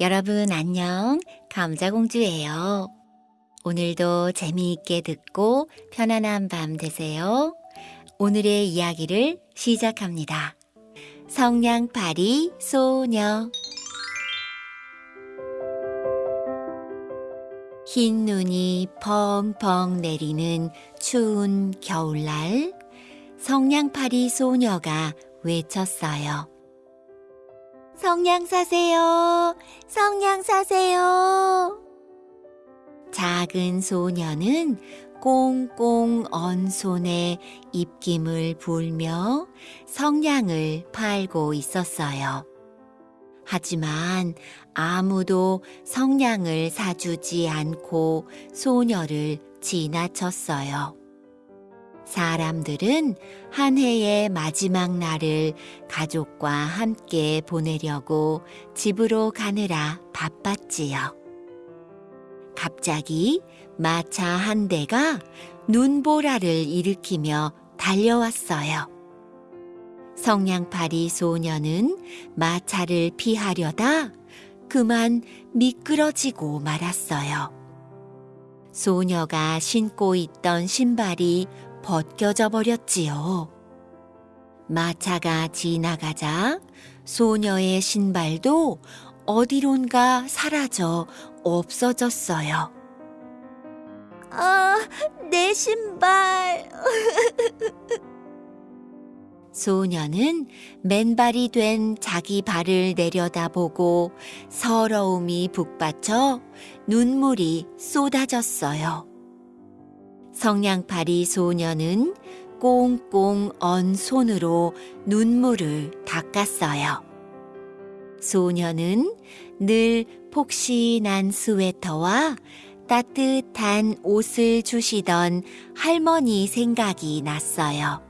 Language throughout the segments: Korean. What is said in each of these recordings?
여러분 안녕. 감자공주예요. 오늘도 재미있게 듣고 편안한 밤 되세요. 오늘의 이야기를 시작합니다. 성냥팔이 소녀 흰 눈이 펑펑 내리는 추운 겨울날 성냥팔이 소녀가 외쳤어요. 성냥 사세요. 성냥 사세요. 작은 소녀는 꽁꽁 언 손에 입김을 불며 성냥을 팔고 있었어요. 하지만 아무도 성냥을 사주지 않고 소녀를 지나쳤어요. 사람들은 한 해의 마지막 날을 가족과 함께 보내려고 집으로 가느라 바빴지요. 갑자기 마차 한 대가 눈보라를 일으키며 달려왔어요. 성냥팔이 소녀는 마차를 피하려다 그만 미끄러지고 말았어요. 소녀가 신고 있던 신발이 벗겨져 버렸지요. 마차가 지나가자 소녀의 신발도 어디론가 사라져 없어졌어요. 아, 내 신발. 소녀는 맨발이 된 자기 발을 내려다보고 서러움이 북받쳐 눈물이 쏟아졌어요. 성냥팔이 소녀는 꽁꽁 언 손으로 눈물을 닦았어요. 소녀는 늘 폭신한 스웨터와 따뜻한 옷을 주시던 할머니 생각이 났어요.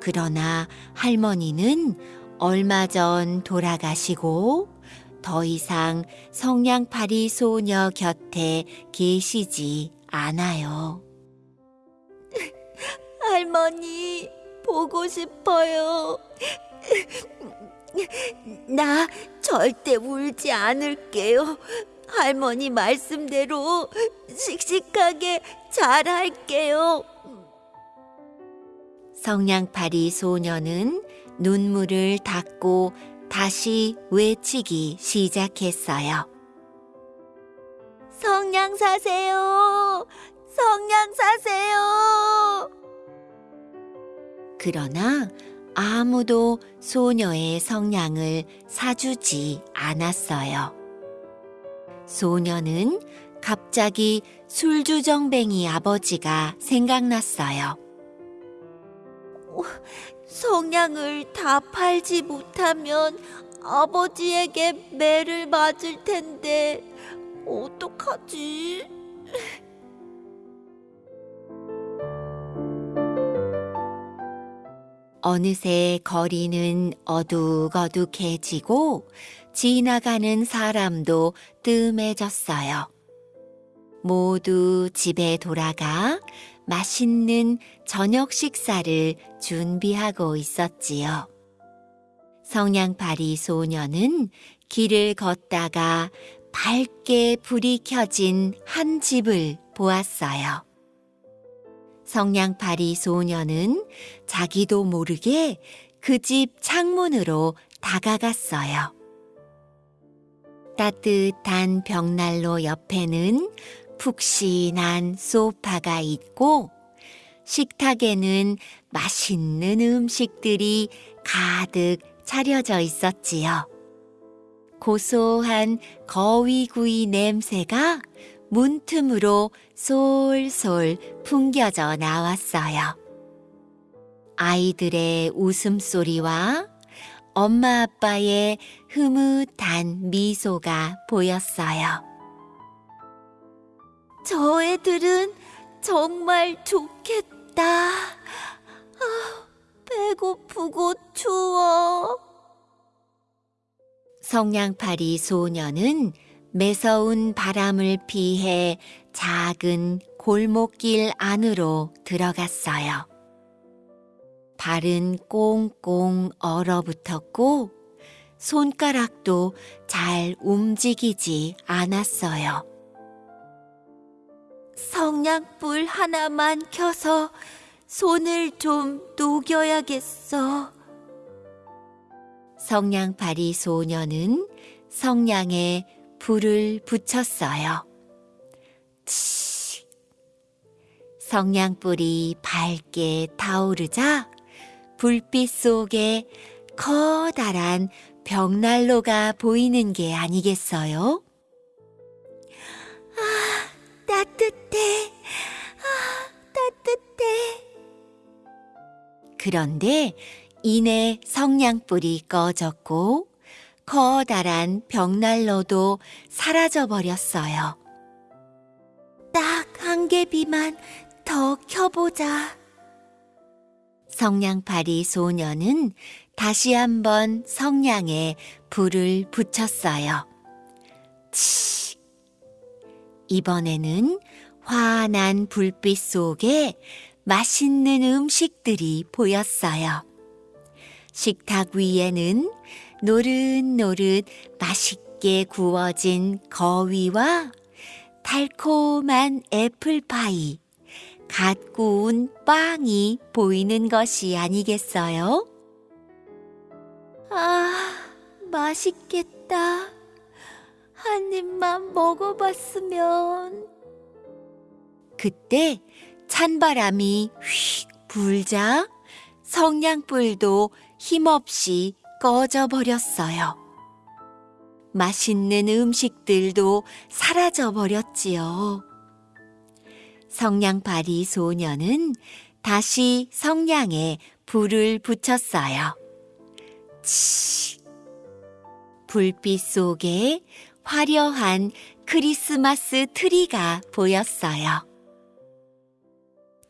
그러나 할머니는 얼마 전 돌아가시고 더 이상 성냥팔이 소녀 곁에 계시지 않아요. 할머니, 보고 싶어요. 나 절대 울지 않을게요. 할머니 말씀대로 씩씩하게 잘할게요. 성냥팔이 소녀는 눈물을 닦고 다시 외치기 시작했어요. 성냥 사세요. 성냥 사세요. 그러나 아무도 소녀의 성냥을 사주지 않았어요. 소녀는 갑자기 술주정뱅이 아버지가 생각났어요. 성냥을 다 팔지 못하면 아버지에게 매를 맞을 텐데 어떡하지? 어느새 거리는 어둑어둑해지고 지나가는 사람도 뜸해졌어요. 모두 집에 돌아가 맛있는 저녁 식사를 준비하고 있었지요. 성냥팔이 소녀는 길을 걷다가 밝게 불이 켜진 한 집을 보았어요. 성냥팔이 소녀는 자기도 모르게 그 집 창문으로 다가갔어요. 따뜻한 벽난로 옆에는 푹신한 소파가 있고 식탁에는 맛있는 음식들이 가득 차려져 있었지요. 고소한 거위구이 냄새가 문틈으로 솔솔 풍겨져 나왔어요. 아이들의 웃음소리와 엄마 아빠의 흐뭇한 미소가 보였어요. 저 애들은 정말 좋겠다. 아, 배고프고 추워. 성냥팔이 소녀는 매서운 바람을 피해 작은 골목길 안으로 손가락도 잘 움직이지 않았어요. 성냥불 하나만 켜서 손을 좀 녹여야겠어. 성냥팔이 소녀는 성냥에 불을 붙였어요. 치. 성냥불이 밝게 타오르자 불빛 속에 커다란 벽난로가 보이는 게 아니겠어요? 따뜻해. 아, 따뜻해. 그런데 이내 성냥불이 꺼졌고 커다란 벽난로도 사라져 버렸어요. 딱 한 개비만 더 켜보자. 성냥팔이 소녀는 다시 한번 성냥에 불을 붙였어요. 치. 이번에는 환한 불빛 속에 맛있는 음식들이 보였어요. 식탁 위에는 노릇노릇 맛있게 구워진 거위와 달콤한 애플파이, 갓 구운 빵이 보이는 것이 아니겠어요? 아, 맛있겠다. 한 입만 먹어봤으면. 그때 찬바람이 휙 불자 성냥불도 힘없이 꺼져 버렸어요. 맛있는 음식들도 사라져 버렸지요. 성냥팔이 소녀는 다시 성냥에 불을 붙였어요. 치. 불빛 속에 화려한 크리스마스 트리가 보였어요.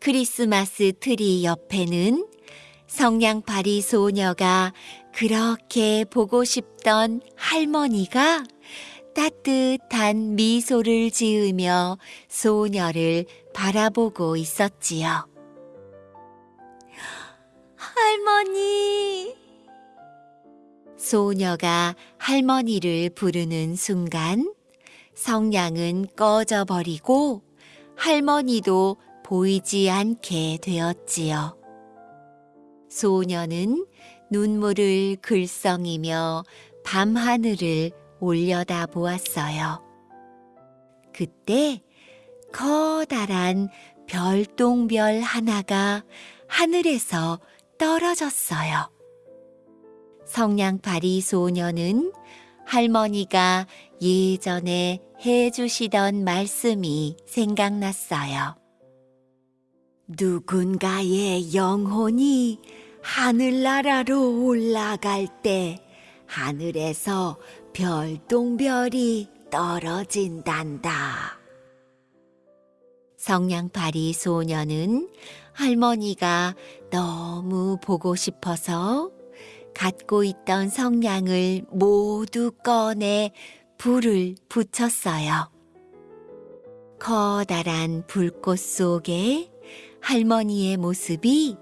크리스마스 트리 옆에는 성냥팔이 소녀가 그렇게 보고 싶던 할머니가 따뜻한 미소를 지으며 소녀를 바라보고 있었지요. 할머니, 소녀가 할머니를 부르는 순간 성냥은 꺼져 버리고 할머니도 보이지 않게 되었지요. 소녀는 눈물을 글썽이며 밤하늘을 올려다 보았어요. 그때 커다란 별똥별 하나가 하늘에서 떨어졌어요. 성냥팔이 소녀는 할머니가 예전에 해주시던 말씀이 생각났어요. 누군가의 영혼이 하늘나라로 올라갈 때 하늘에서 별똥별이 떨어진단다. 성냥팔이 소녀는 할머니가 너무 보고 싶어서 갖고 있던 성냥을 모두 꺼내 불을 붙였어요. 커다란 불꽃 속에 할머니의 모습이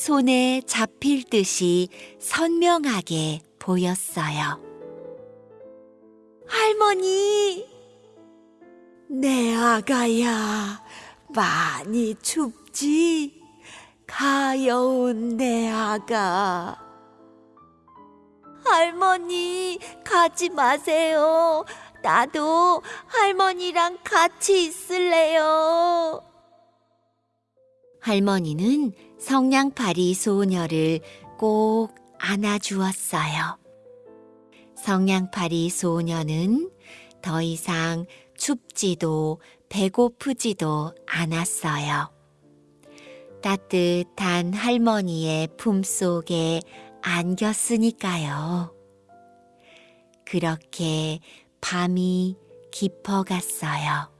손에 잡힐 듯이 선명하게 보였어요. 할머니, 내 아가야, 많이 춥지? 가여운 내 아가. 할머니, 가지 마세요. 나도 할머니랑 같이 있을래요. 할머니는 성냥팔이 소녀를 꼭 안아주었어요. 성냥팔이 소녀는 더 이상 춥지도 배고프지도 않았어요. 따뜻한 할머니의 품속에 안겼으니까요. 그렇게 밤이 깊어갔어요.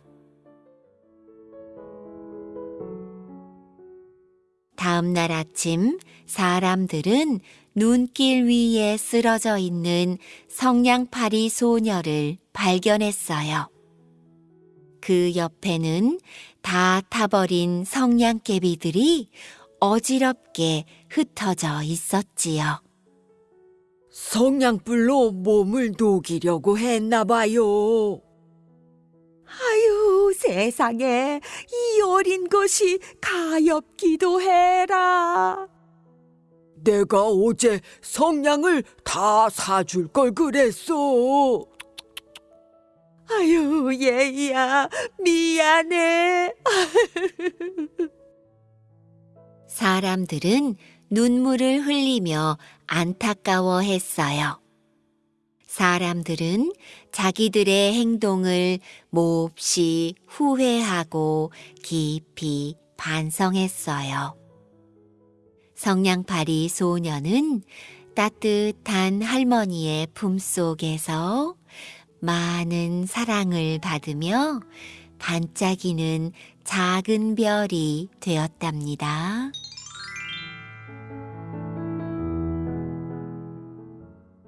다음 날 아침 사람들은 눈길 위에 쓰러져 있는 성냥팔이 소녀를 발견했어요. 그 옆에는 다 타버린 성냥개비들이 어지럽게 흩어져 있었지요. 성냥불로 몸을 녹이려고 했나 봐요. 아유, 세상에 이 어린 것이 가엾기도 해라. 내가 어제 성냥을 다 사줄 걸 그랬어. 아유, 얘야, 미안해. 사람들은 눈물을 흘리며 안타까워 했어요. 사람들은 자기들의 행동을 몹시 후회하고 깊이 반성했어요. 성냥팔이 소녀는 따뜻한 할머니의 품속에서 많은 사랑을 받으며 반짝이는 작은 별이 되었답니다.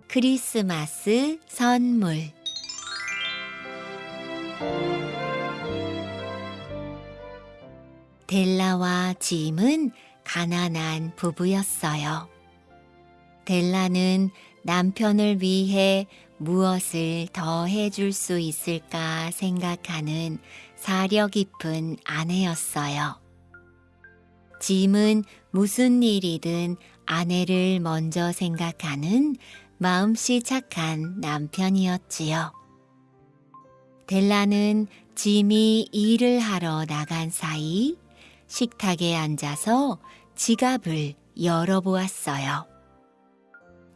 크리스마스 선물 델라와 짐은 가난한 부부였어요. 델라는 남편을 위해 무엇을 더 해줄 수 있을까 생각하는 사려 깊은 아내였어요. 짐은 무슨 일이든 아내를 먼저 생각하는 마음씨 착한 남편이었지요. 델라는 짐이 일을 하러 나간 사이 식탁에 앉아서 지갑을 열어보았어요.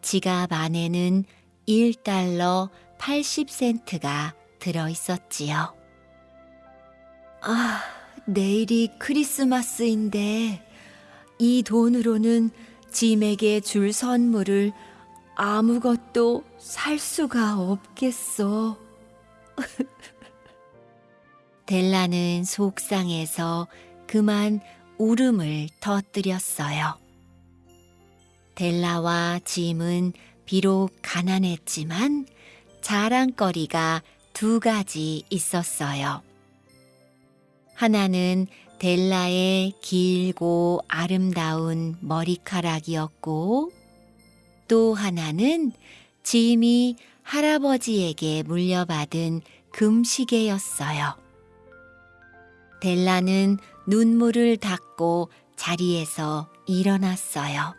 지갑 안에는 1달러 80센트가 들어 있었지요. 아, 내일이 크리스마스인데 이 돈으로는 짐에게 줄 선물을 아무것도 살 수가 없겠어. 델라는 속상해서 그만 울음을 터뜨렸어요. 델라와 짐은 비록 가난했지만 자랑거리가 두 가지 있었어요. 하나는 델라의 길고 아름다운 머리카락이었고, 또 하나는 짐이 할아버지에게 물려받은 금시계였어요. 델라는 눈물을 닦고 자리에서 일어났어요.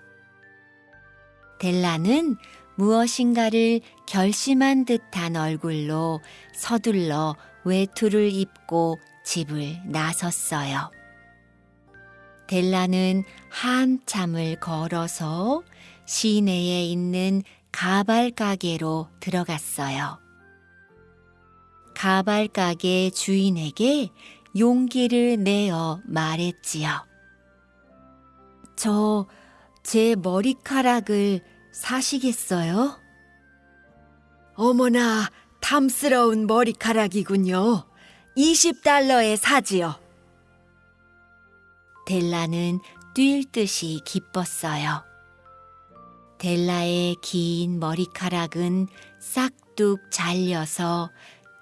델라는 무엇인가를 결심한 듯한 얼굴로 서둘러 외투를 입고 집을 나섰어요. 델라는 한참을 걸어서 시내에 있는 가발 가게로 들어갔어요. 가발 가게 주인에게 용기를 내어 말했지요. 저, 제 머리카락을 사시겠어요? 어머나, 탐스러운 머리카락이군요. 20달러에 사지요. 델라는 뛸 듯이 기뻤어요. 델라의 긴 머리카락은 싹둑 잘려서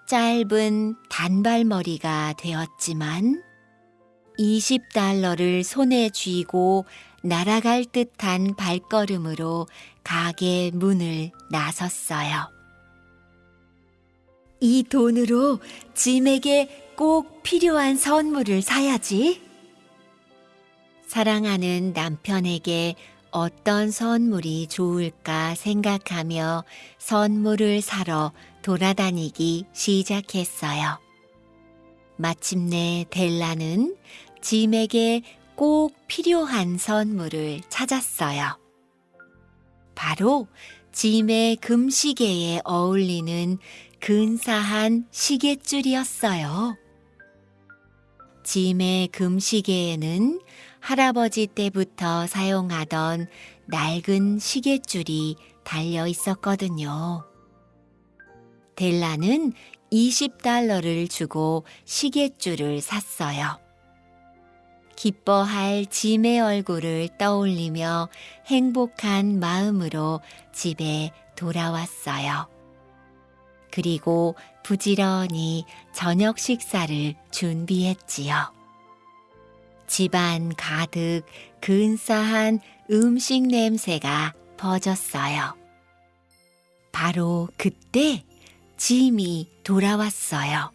짧은 단발머리가 되었지만 20달러를 손에 쥐고 날아갈 듯한 발걸음으로 가게 문을 나섰어요. 이 돈으로 짐에게 꼭 필요한 선물을 사야지. 사랑하는 남편에게 어떤 선물이 좋을까 생각하며 선물을 사러 돌아다니기 시작했어요. 마침내 델라는 짐에게 꼭 필요한 선물을 찾았어요. 바로 짐의 금시계에 어울리는 근사한 시계줄이었어요. 짐의 금시계에는 할아버지 때부터 사용하던 낡은 시계줄이 달려 있었거든요. 델라는 20달러를 주고 시계줄을 샀어요. 기뻐할 짐의 얼굴을 떠올리며 행복한 마음으로 집에 돌아왔어요. 그리고 부지런히 저녁 식사를 준비했지요. 집안 가득 근사한 음식 냄새가 퍼졌어요. 바로 그때 짐이 돌아왔어요.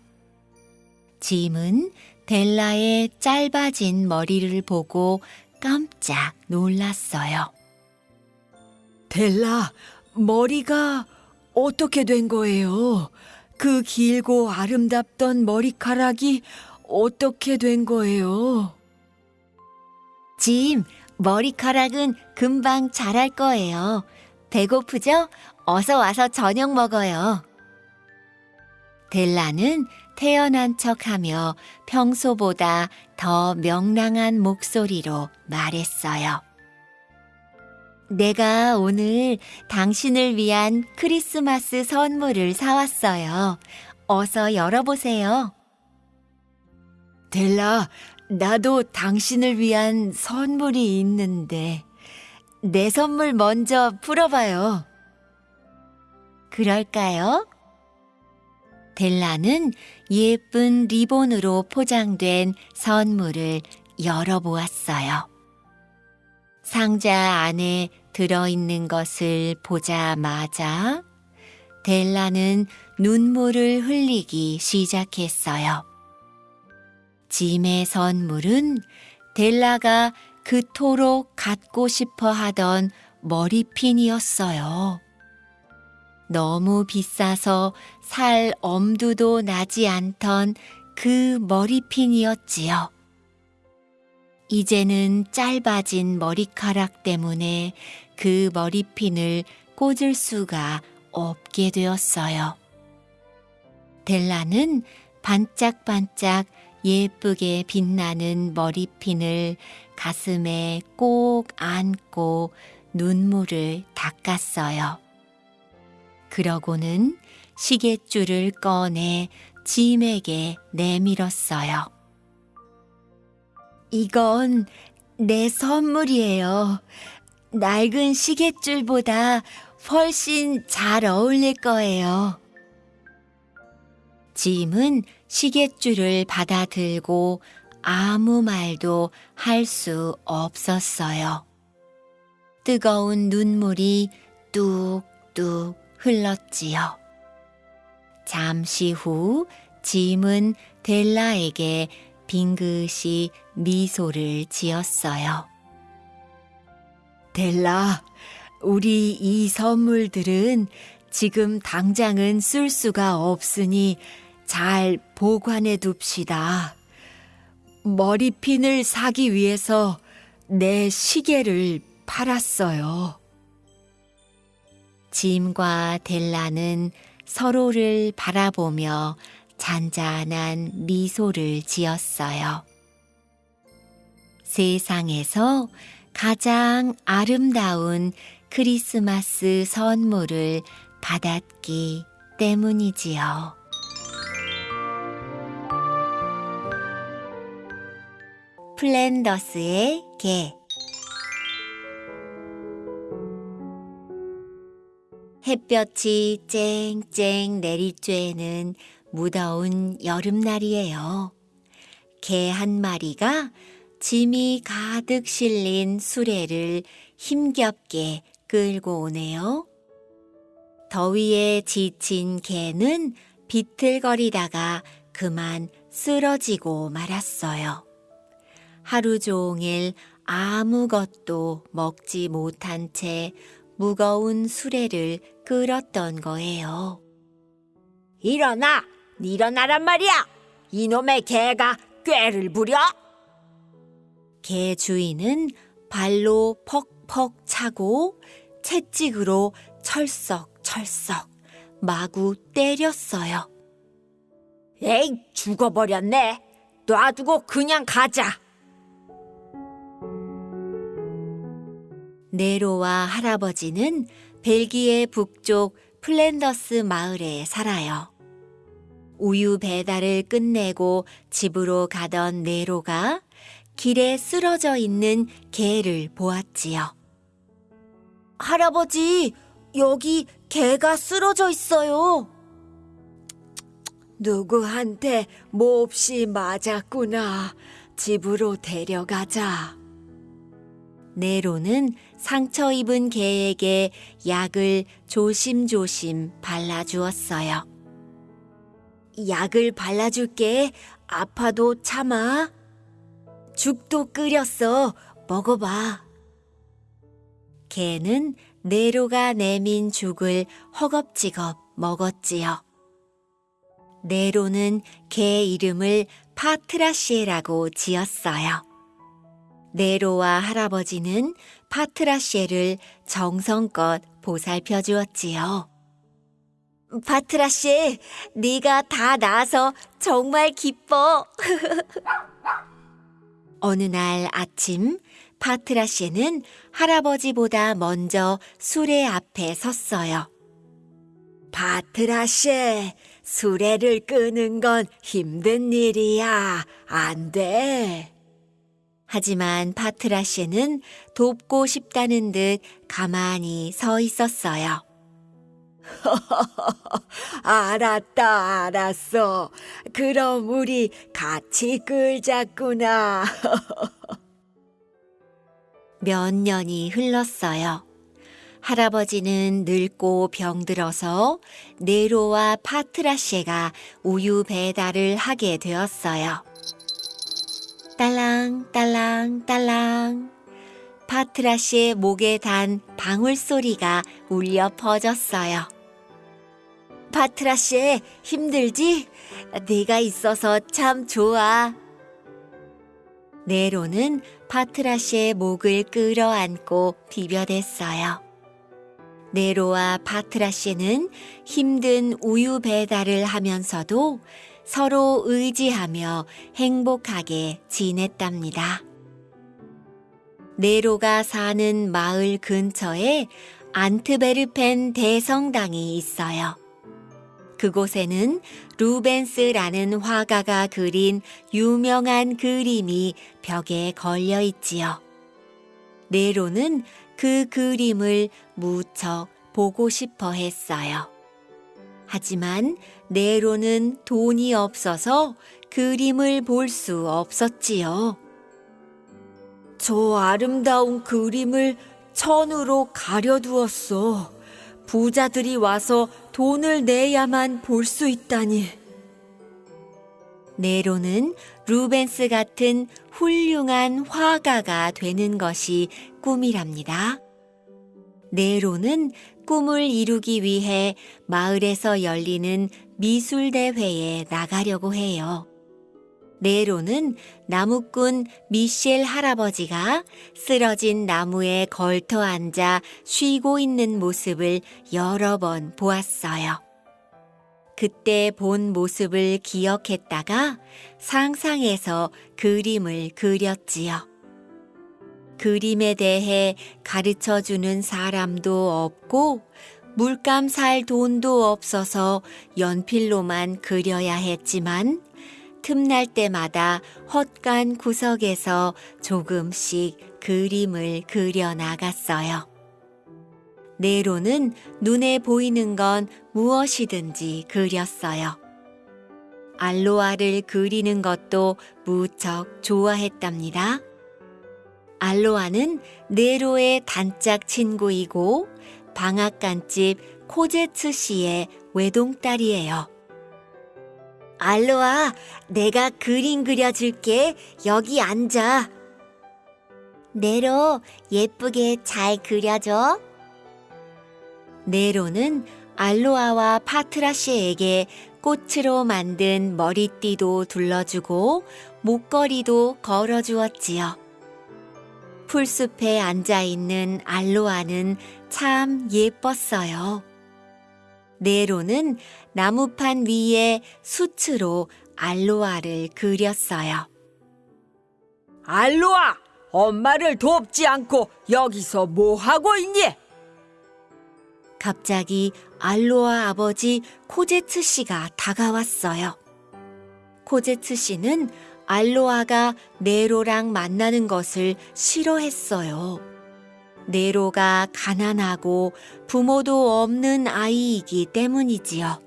짐은 델라의 짧아진 머리를 보고 깜짝 놀랐어요. 델라, 머리가 어떻게 된 거예요? 그 길고 아름답던 머리카락이 어떻게 된 거예요? 짐, 머리카락은 금방 자랄 거예요. 배고프죠? 어서 와서 저녁 먹어요. 델라는 태어난 척 하며 평소보다 더 명랑한 목소리로 말했어요. 내가 오늘 당신을 위한 크리스마스 선물을 사왔어요. 어서 열어보세요. 델라, 나도 당신을 위한 선물이 있는데, 내 선물 먼저 풀어봐요. 그럴까요? 델라는 예쁜 리본으로 포장된 선물을 열어보았어요. 상자 안에 들어있는 것을 보자마자 델라는 눈물을 흘리기 시작했어요. 짐의 선물은 델라가 그토록 갖고 싶어 하던 머리핀이었어요. 너무 비싸서 살 엄두도 나지 않던 그 머리핀이었지요. 이제는 짧아진 머리카락 때문에 그 머리핀을 꽂을 수가 없게 되었어요. 델라는 반짝반짝 예쁘게 빛나는 머리핀을 가슴에 꼭 안고 눈물을 닦았어요. 그러고는 시계줄을 꺼내 짐에게 내밀었어요. 이건 내 선물이에요. 낡은 시계줄보다 훨씬 잘 어울릴 거예요. 짐은 시계줄을 받아들고 아무 말도 할 수 없었어요. 뜨거운 눈물이 뚝뚝 흘렀지요. 잠시 후 짐은 델라에게 빙긋이 미소를 지었어요. 델라, 우리 이 선물들은 지금 당장은 쓸 수가 없으니 잘 보관해 둡시다. 머리핀을 사기 위해서 내 시계를 팔았어요. 짐과 델라는 서로를 바라보며 잔잔한 미소를 지었어요. 세상에서 가장 아름다운 크리스마스 선물을 받았기 때문이지요. 플랜더스의 개 햇볕이 쨍쨍 내릴 쬐는 무더운 여름날이에요. 개 한 마리가 짐이 가득 실린 수레를 힘겹게 끌고 오네요. 더위에 지친 개는 비틀거리다가 그만 쓰러지고 말았어요. 하루 종일 아무것도 먹지 못한 채 무거운 수레를 끌었던 거예요. 일어나! 일어나란 말이야! 이놈의 개가 꾀를 부려! 개 주인은 발로 퍽퍽 차고 채찍으로 철썩철썩 마구 때렸어요. 에이, 죽어버렸네. 놔두고 그냥 가자. 네로와 할아버지는 벨기에 북쪽 플랜더스 마을에 살아요. 우유 배달을 끝내고 집으로 가던 네로가 길에 쓰러져 있는 개를 보았지요. 할아버지, 여기 개가 쓰러져 있어요. 누구한테 몹시 맞았구나. 집으로 데려가자. 네로는 상처 입은 개에게 약을 조심조심 발라주었어요. 약을 발라줄게. 아파도 참아. 죽도 끓였어. 먹어봐. 개는 네로가 내민 죽을 허겁지겁 먹었지요. 네로는 개 이름을 파트라시에라고 지었어요. 네로와 할아버지는 파트라시에를 정성껏 보살펴 주었지요. 파트라시에, 네가 다 나아서 정말 기뻐. 어느 날 아침 파트라시에는 할아버지보다 먼저 수레 앞에 섰어요. 파트라시에, 수레를 끄는 건 힘든 일이야. 안 돼. 하지만 파트라시에는 돕고 싶다는 듯 가만히 서 있었어요. 알았다, 알았어. 그럼 우리 같이 끌자꾸나. 몇 년이 흘렀어요. 할아버지는 늙고 병들어서 네로와 파트라시에가 우유 배달을 하게 되었어요. 딸랑 딸랑 딸랑 파트라시의 목에 단 방울 소리가 울려 퍼졌어요. 파트라시 힘들지? 네가 있어서 참 좋아. 네로는 파트라시의 목을 끌어안고 비벼댔어요. 네로와 파트라시는 힘든 우유 배달을 하면서도 서로 의지하며 행복하게 지냈답니다. 네로가 사는 마을 근처에 안트베르펜 대성당이 있어요. 그곳에는 루벤스라는 화가가 그린 유명한 그림이 벽에 걸려 있지요. 네로는 그 그림을 무척 보고 싶어 했어요. 하지만 네로는 돈이 없어서 그림을 볼 수 없었지요. 저 아름다운 그림을 천으로 가려두었어. 부자들이 와서 돈을 내야만 볼 수 있다니. 네로는 루벤스 같은 훌륭한 화가가 되는 것이 꿈이랍니다. 네로는 꿈을 이루기 위해 마을에서 열리는 미술대회에 나가려고 해요. 네로는 나무꾼 미셸 할아버지가 쓰러진 나무에 걸터 앉아 쉬고 있는 모습을 여러 번 보았어요. 그때 본 모습을 기억했다가 상상해서 그림을 그렸지요. 그림에 대해 가르쳐 주는 사람도 없고 물감 살 돈도 없어서 연필로만 그려야 했지만 틈날 때마다 헛간 구석에서 조금씩 그림을 그려 나갔어요. 네로는 눈에 보이는 건 무엇이든지 그렸어요. 알로아를 그리는 것도 무척 좋아했답니다. 알로아는 네로의 단짝 친구이고 방앗간집 코제츠 씨의 외동딸이에요. 알로아, 내가 그림 그려줄게. 여기 앉아. 네로, 예쁘게 잘 그려줘. 네로는 알로아와 파트라시에게 꽃으로 만든 머리띠도 둘러주고 목걸이도 걸어주었지요. 풀숲에 앉아 있는 알로아는 참 예뻤어요. 네로는 나무판 위에 수츠로 알로아를 그렸어요. 알로아, 엄마를 돕지 않고 여기서 뭐 하고 있니? 갑자기 알로아 아버지 코제츠 씨가 다가왔어요. 코제츠 씨는 알로아가 네로랑 만나는 것을 싫어했어요. 네로가 가난하고 부모도 없는 아이이기 때문이지요.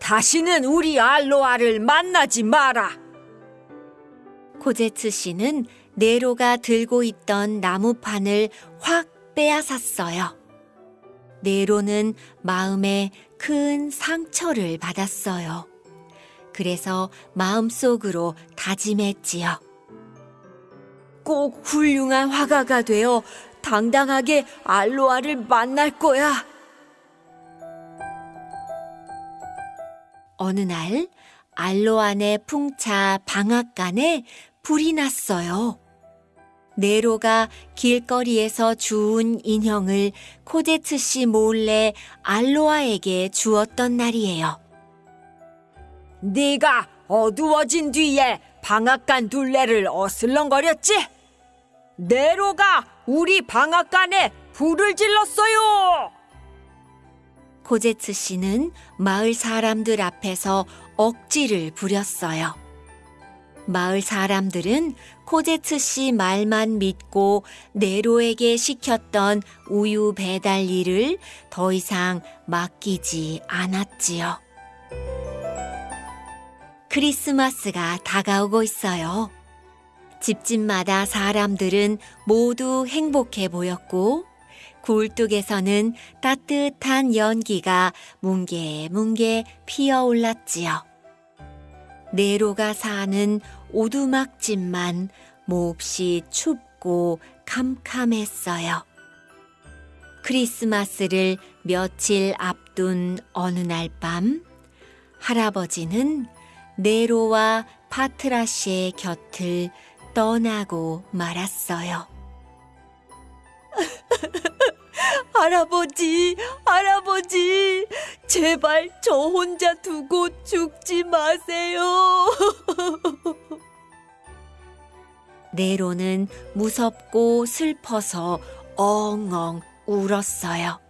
다시는 우리 알로아를 만나지 마라. 코제츠 씨는 네로가 들고 있던 나무판을 확 빼앗았어요. 네로는 마음에 큰 상처를 받았어요. 그래서 마음속으로 다짐했지요. 꼭 훌륭한 화가가 되어 당당하게 알로아를 만날 거야. 어느 날 알로안의 풍차 방앗간에 불이 났어요. 네로가 길거리에서 주운 인형을 코제츠 씨 몰래 알로아에게 주었던 날이에요. 네가 어두워진 뒤에 방앗간 둘레를 어슬렁거렸지? 네로가 우리 방앗간에 불을 질렀어요. 코제츠 씨는 마을 사람들 앞에서 억지를 부렸어요. 마을 사람들은 코제츠 씨 말만 믿고 네로에게 시켰던 우유 배달 일을 더 이상 맡기지 않았지요. 크리스마스가 다가오고 있어요. 집집마다 사람들은 모두 행복해 보였고, 굴뚝에서는 따뜻한 연기가 뭉게뭉게 피어올랐지요. 네로가 사는 오두막집만 몹시 춥고 캄캄했어요. 크리스마스를 며칠 앞둔 어느 날 밤, 할아버지는 네로와 파트라시의 곁을 떠나고 말았어요. 할아버지, 할아버지, 제발 저 혼자 두고 죽지 마세요. 네로는 무섭고 슬퍼서 엉엉 울었어요.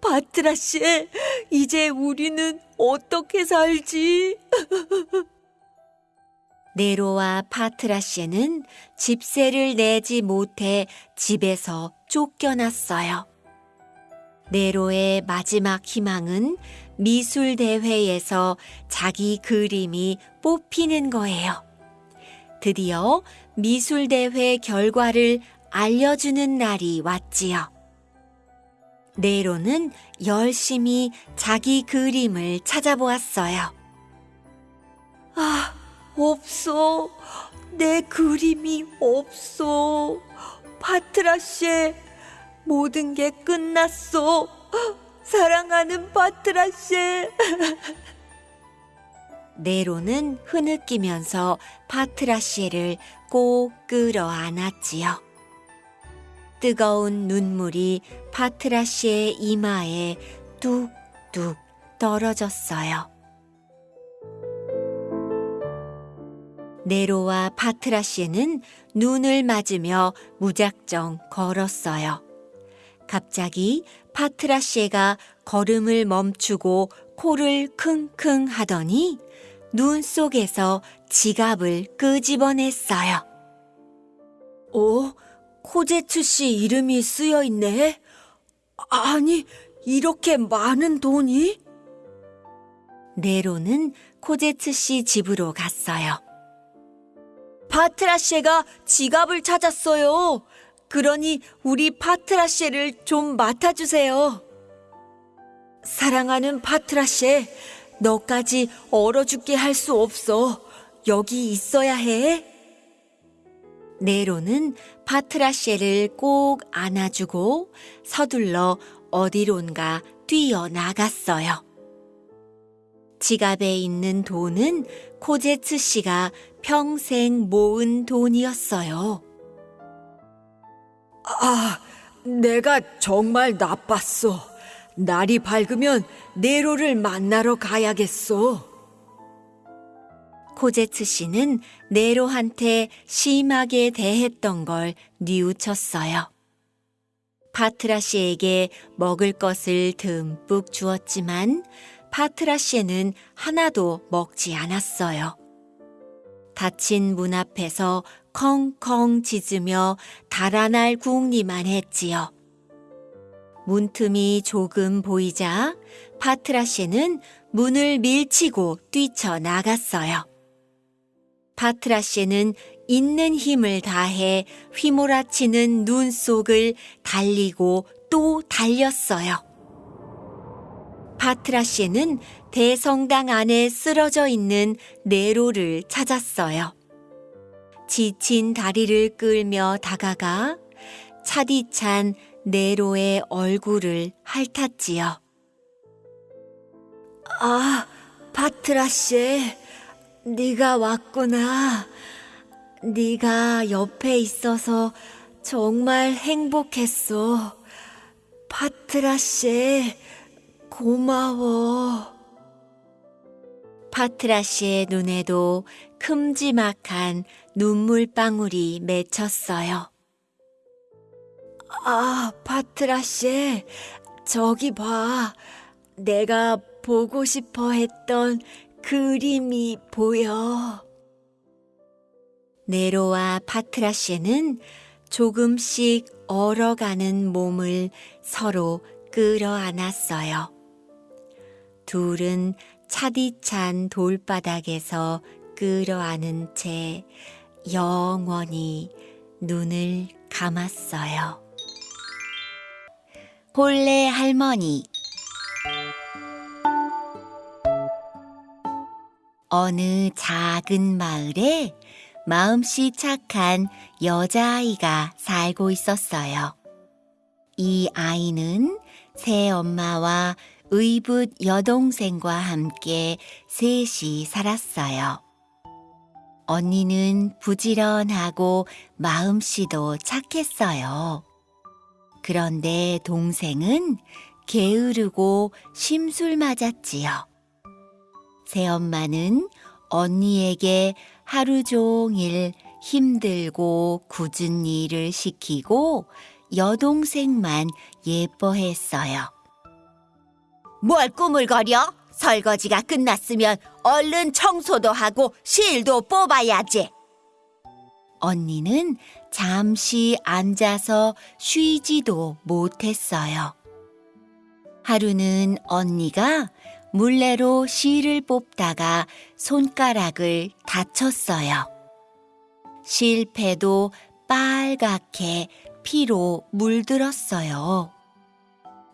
바트라 씨, 이제 우리는 어떻게 살지? 네로와 파트라시는 집세를 내지 못해 집에서 쫓겨났어요. 네로의 마지막 희망은 미술 대회에서 자기 그림이 뽑히는 거예요. 드디어 미술 대회 결과를 알려주는 날이 왔지요. 네로는 열심히 자기 그림을 찾아보았어요. 아, 없어. 내 그림이 없어. 바트라 씨, 모든 게 끝났어. 사랑하는 바트라 씨. 네로는 흐느끼면서 파트라시에를 꼭 끌어안았지요. 뜨거운 눈물이 파트라시의 이마에 뚝뚝 떨어졌어요. 네로와 파트라시는 눈을 맞으며 무작정 걸었어요. 갑자기 파트라시가 걸음을 멈추고 코를 킁킁 하더니 눈 속에서 지갑을 끄집어냈어요. 어? 코제츠 씨 이름이 쓰여 있네? 아니, 이렇게 많은 돈이? 네로는 코제츠 씨 집으로 갔어요. 파트라쉐가 지갑을 찾았어요. 그러니 우리 파트라쉐를 좀 맡아주세요. 사랑하는 파트라쉐, 너까지 얼어 죽게 할 수 없어. 여기 있어야 해. 네로는 파트라쉐를 꼭 안아주고 서둘러 어디론가 뛰어나갔어요. 지갑에 있는 돈은 코제츠 씨가 평생 모은 돈이었어요. 아, 내가 정말 나빴어. 날이 밝으면 네로를 만나러 가야겠어. 코제츠 씨는 네로한테 심하게 대했던 걸 뉘우쳤어요. 파트라시에에게 먹을 것을 듬뿍 주었지만 파트라시에는 하나도 먹지 않았어요. 닫힌 문 앞에서 컹컹 짖으며 달아날 궁리만 했지요. 문틈이 조금 보이자 파트라슈는 문을 밀치고 뛰쳐나갔어요. 파트라슈는 있는 힘을 다해 휘몰아치는 눈 속을 달리고 또 달렸어요. 파트라슈는 대성당 안에 쓰러져 있는 네로를 찾았어요. 지친 다리를 끌며 다가가 차디찬 네로의 얼굴을 핥았지요. 아, 파트라슈, 네가 왔구나. 네가 옆에 있어서 정말 행복했어. 파트라슈, 고마워. 파트라슈의 눈에도 큼지막한 눈물방울이 맺혔어요. 아, 파트라 씨, 저기 봐. 내가 보고 싶어 했던 그림이 보여. 네로와 파트라시는 조금씩 얼어가는 몸을 서로 끌어안았어요. 둘은 차디찬 돌바닥에서 끌어안은 채 영원히 눈을 감았어요. 홀레 할머니 어느 작은 마을에 마음씨 착한 여자아이가 살고 있었어요. 이 아이는 새 엄마와 의붓 여동생과 함께 셋이 살았어요. 언니는 부지런하고 마음씨도 착했어요. 그런데 동생은 게으르고 심술 맞았지요. 새엄마는 언니에게 하루 종일 힘들고 굳은 일을 시키고 여동생만 예뻐했어요. 뭘 꾸물거려? 설거지가 끝났으면 얼른 청소도 하고 실도 뽑아야지. 언니는 잠시 앉아서 쉬지도 못했어요. 하루는 언니가 물레로 실을 뽑다가 손가락을 다쳤어요. 실패도 빨갛게 피로 물들었어요.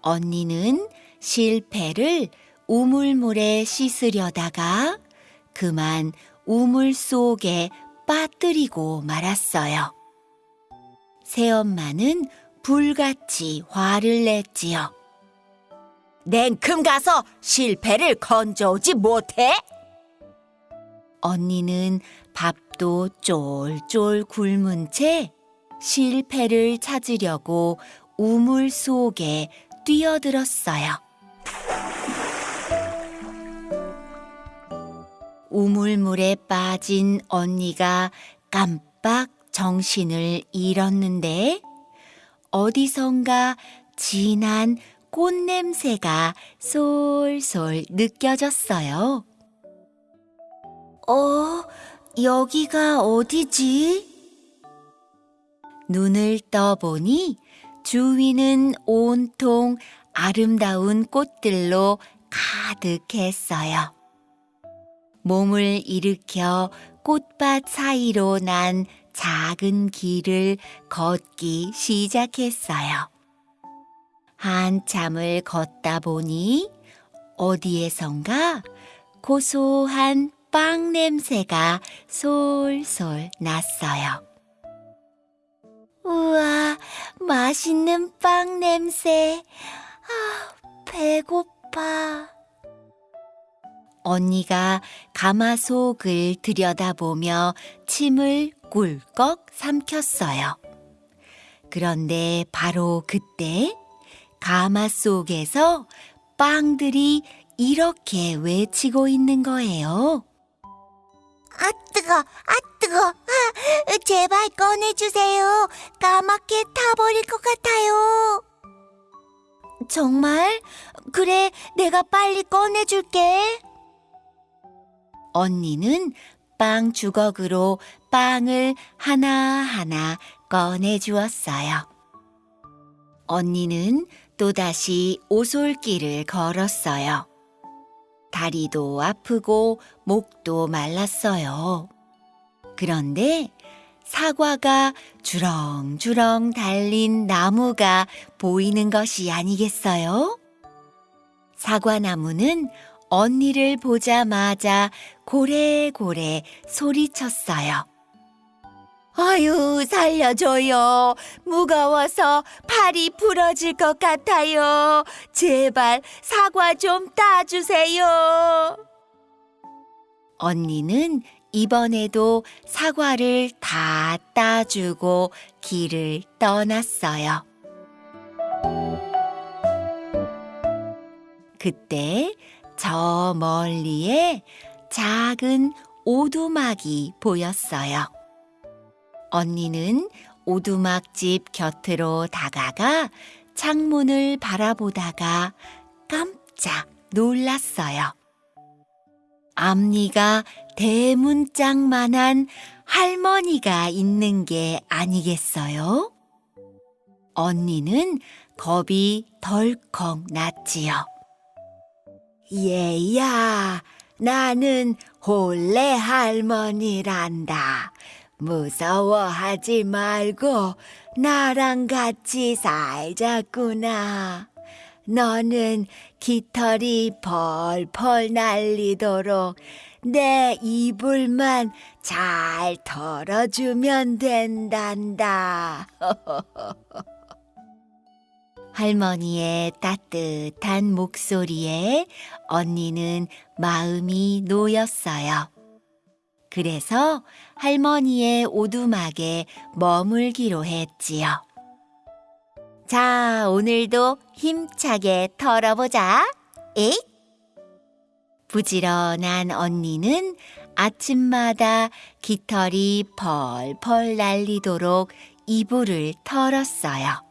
언니는 실패를 우물물에 씻으려다가 그만 우물 속에 빠뜨리고 말았어요. 새엄마는 불같이 화를 냈지요. 냉큼 가서 실패를 건져오지 못해? 언니는 밥도 쫄쫄 굶은 채 실패를 찾으려고 우물 속에 뛰어들었어요. 우물물에 빠진 언니가 깜빡 정신을 잃었는데 어디선가 진한 꽃냄새가 솔솔 느껴졌어요. 어, 여기가 어디지? 눈을 떠보니 주위는 온통 아름다운 꽃들로 가득했어요. 몸을 일으켜 꽃밭 사이로 난 작은 길을 걷기 시작했어요. 한참을 걷다 보니 어디에선가 고소한 빵 냄새가 솔솔 났어요. 우와, 맛있는 빵 냄새. 아, 배고파. 언니가 가마속을 들여다보며 침을 꿀꺽 삼켰어요. 그런데 바로 그때 가마 속에서 빵들이 이렇게 외치고 있는 거예요. 아, 뜨거, 아, 뜨거. 아, 제발 꺼내주세요. 까맣게 타버릴 것 같아요. 정말? 그래, 내가 빨리 꺼내줄게. 언니는 빵 주걱으로 빵을 하나하나 꺼내 주었어요. 언니는 또다시 오솔길을 걸었어요. 다리도 아프고 목도 말랐어요. 그런데 사과가 주렁주렁 달린 나무가 보이는 것이 아니겠어요? 사과나무는 언니를 보자마자 고래고래 소리쳤어요. 아유, 살려줘요. 무거워서 팔이 부러질 것 같아요. 제발 사과 좀 따주세요. 언니는 이번에도 사과를 다 따주고 길을 떠났어요. 그때 저 멀리에 작은 오두막이 보였어요. 언니는 오두막집 곁으로 다가가 창문을 바라보다가 깜짝 놀랐어요. 앞니가 대문짝만한 할머니가 있는 게 아니겠어요? 언니는 겁이 덜컥 났지요. 얘야, 나는 홀레 할머니란다. 무서워하지 말고 나랑 같이 살자꾸나. 너는 깃털이 펄펄 날리도록 내 이불만 잘 털어주면 된단다. 할머니의 따뜻한 목소리에 언니는 마음이 놓였어요. 그래서 할머니의 오두막에 머물기로 했지요. 자, 오늘도 힘차게 털어보자. 에잇! 부지런한 언니는 아침마다 깃털이 펄펄 날리도록 이불을 털었어요.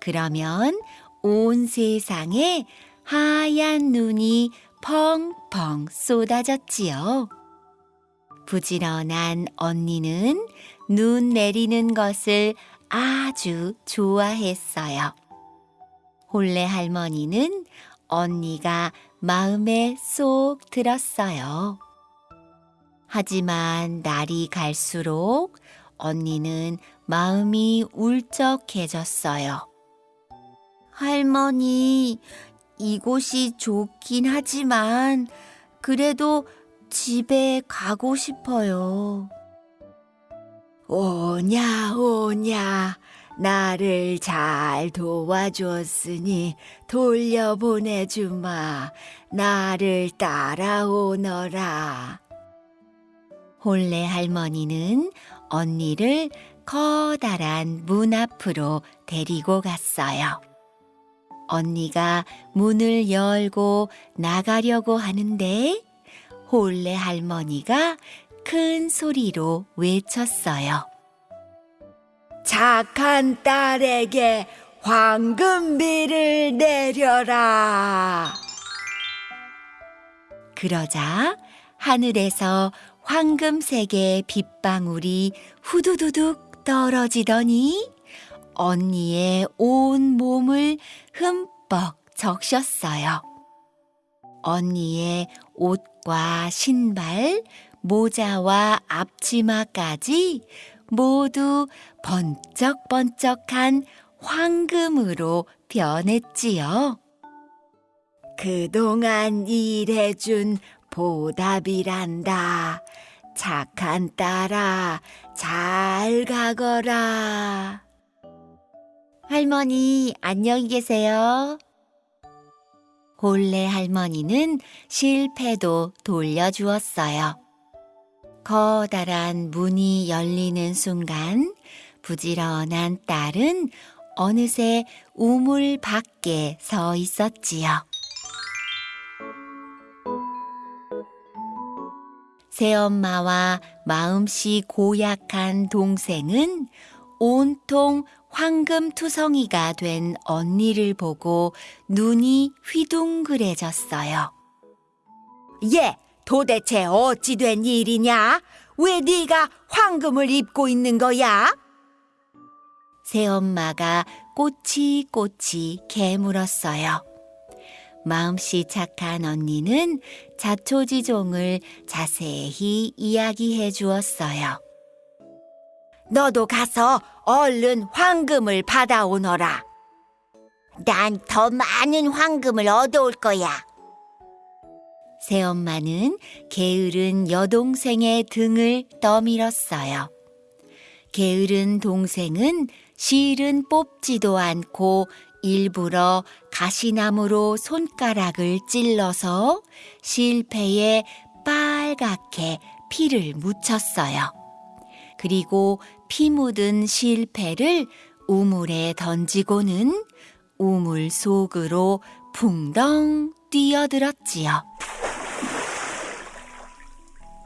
그러면 온 세상에 하얀 눈이 펑펑 쏟아졌지요. 부지런한 언니는 눈 내리는 것을 아주 좋아했어요. 홀레 할머니는 언니가 마음에 쏙 들었어요. 하지만 날이 갈수록 언니는 마음이 울적해졌어요. 할머니, 이곳이 좋긴 하지만 그래도 집에 가고 싶어요. 오냐, 오냐. 나를 잘 도와줬으니 돌려보내주마. 나를 따라오너라. 홀레 할머니는 언니를 커다란 문 앞으로 데리고 갔어요. 언니가 문을 열고 나가려고 하는데 홀레 할머니가 큰 소리로 외쳤어요. 착한 딸에게 황금비를 내려라. 그러자 하늘에서 황금색의 빗방울이 후두두둑 떨어지더니 언니의 온 몸을 흠뻑 적셨어요. 언니의 옷과 신발, 모자와 앞치마까지 모두 번쩍번쩍한 황금으로 변했지요. 그동안 일해준 보답이란다. 착한 딸아, 잘 가거라. 할머니, 안녕히 계세요. 홀레 할머니는 실패도 돌려주었어요. 커다란 문이 열리는 순간 부지런한 딸은 어느새 우물 밖에 서 있었지요. 새엄마와 마음씨 고약한 동생은 온통 황금투성이가 된 언니를 보고 눈이 휘둥그레졌어요. 얘, 도대체 어찌 된 일이냐? 왜 네가 황금을 입고 있는 거야? 새엄마가 꼬치꼬치 개물었어요. 마음씨 착한 언니는 자초지종을 자세히 이야기해 주었어요. 너도 가서 얼른 황금을 받아오너라. 난 더 많은 황금을 얻어올 거야. 새엄마는 게으른 여동생의 등을 떠밀었어요. 게으른 동생은 실은 뽑지도 않고 일부러 가시나무로 손가락을 찔러서 실패에 빨갛게 피를 묻혔어요. 그리고 피 묻은 실패를 우물에 던지고는 우물 속으로 풍덩 뛰어들었지요.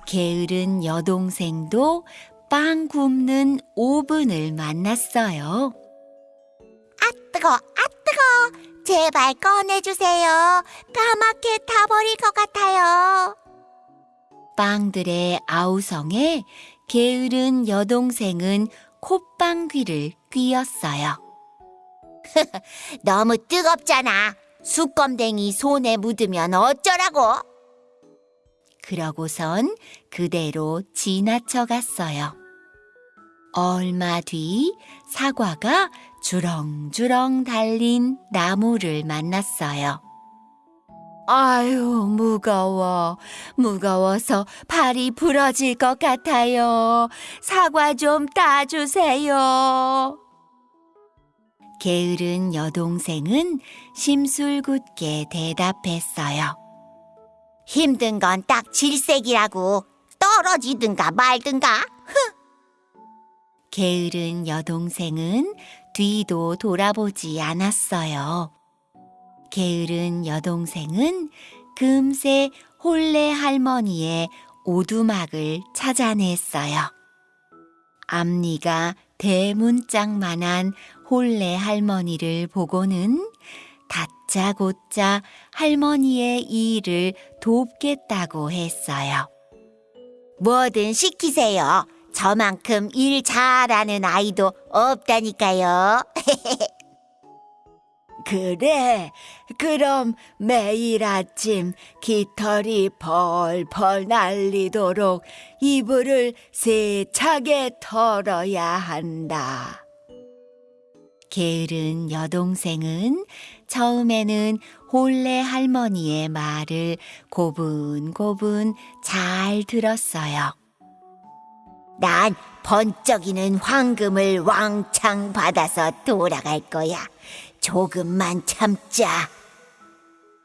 게으른 여동생도 빵 굽는 오븐을 만났어요. 뜨거, 아 뜨거. 제발 꺼내주세요. 까맣게 타버릴 것 같아요. 빵들의 아우성에 게으른 여동생은 콧방귀를 뀌었어요. 너무 뜨겁잖아. 수검댕이 손에 묻으면 어쩌라고? 그러고선 그대로 지나쳐 갔어요. 얼마 뒤 사과가 주렁주렁 달린 나무를 만났어요. 아유, 무거워. 무거워서 발이 부러질 것 같아요. 사과 좀 따주세요. 게으른 여동생은 심술궂게 대답했어요. 힘든 건 딱 질색이라고. 떨어지든가 말든가. 게으른 여동생은 뒤도 돌아보지 않았어요. 게으른 여동생은 금세 홀레 할머니의 오두막을 찾아냈어요. 앞니가 대문짝만한 홀레 할머니를 보고는 다짜고짜 할머니의 일을 돕겠다고 했어요. 뭐든 시키세요. 저만큼 일 잘하는 아이도 없다니까요. 그래, 그럼 매일 아침 깃털이 펄펄 날리도록 이불을 세차게 털어야 한다. 게으른 여동생은 처음에는 홀레 할머니의 말을 고분고분 잘 들었어요. 난 번쩍이는 황금을 왕창 받아서 돌아갈 거야. 조금만 참자.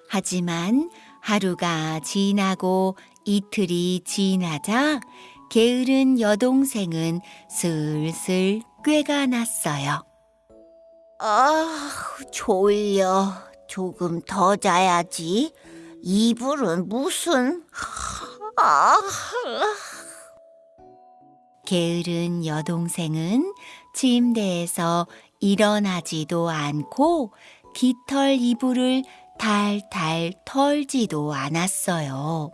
하지만 하루가 지나고 이틀이 지나자 게으른 여동생은 슬슬 꾀가 났어요. 아, 졸려. 조금 더 자야지. 이불은 무슨... 아, 게으른 여동생은 침대에서 일어나지도 않고 깃털 이불을 탈탈 털지도 않았어요.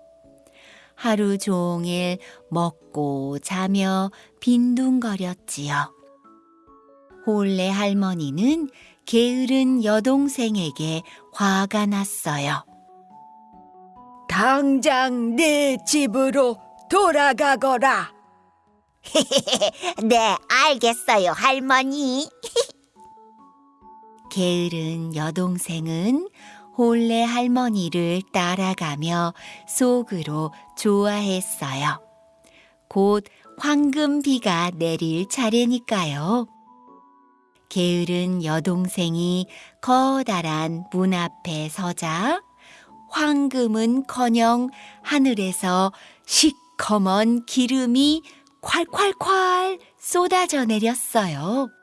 하루 종일 먹고 자며 빈둥거렸지요. 홀레 할머니는 게으른 여동생에게 화가 났어요. 당장 내 집으로 돌아가거라. 네, 알겠어요, 할머니. 게으른 여동생은 홀레 할머니를 따라가며 속으로 좋아했어요. 곧 황금비가 내릴 차례니까요. 게으른 여동생이 커다란 문 앞에 서자 황금은커녕 하늘에서 시커먼 기름이 콸콸콸 쏟아져 내렸어요.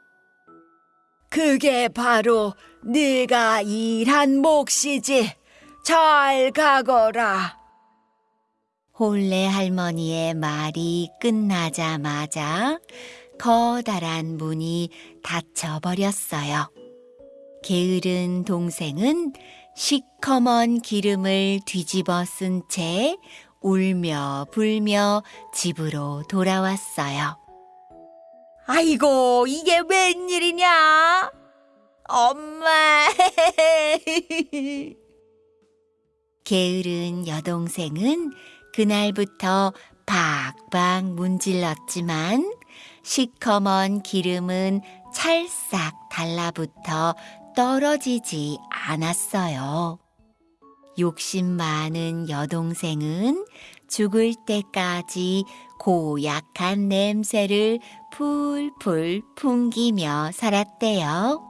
그게 바로 네가 일한 몫이지. 잘 가거라. 홀레 할머니의 말이 끝나자마자 커다란 문이 닫혀버렸어요. 게으른 동생은 시커먼 기름을 뒤집어 쓴 채 울며 불며 집으로 돌아왔어요. 아이고, 이게 웬일이냐? 엄마! 게으른 여동생은 그날부터 박박 문질렀지만 시커먼 기름은 찰싹 달라붙어 떨어지지 않았어요. 욕심 많은 여동생은 죽을 때까지 고약한 냄새를 풀풀 풍기며 살았대요.